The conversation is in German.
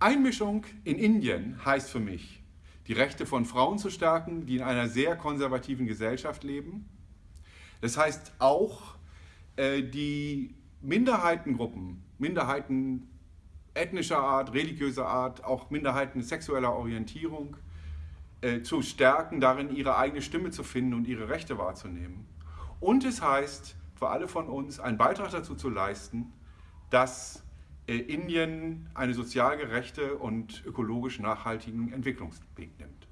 Einmischung in Indien heißt für mich, die Rechte von Frauen zu stärken, die in einer sehr konservativen Gesellschaft leben. Das heißt auch, äh, die Minderheitengruppen, Minderheiten ethnischer Art, religiöser Art, auch Minderheiten sexueller Orientierung äh, zu stärken, darin ihre eigene Stimme zu finden und ihre Rechte wahrzunehmen. Und es heißt für alle von uns, einen Beitrag dazu zu leisten, dass Indien einen sozial gerechte und ökologisch nachhaltigen Entwicklungsweg nimmt.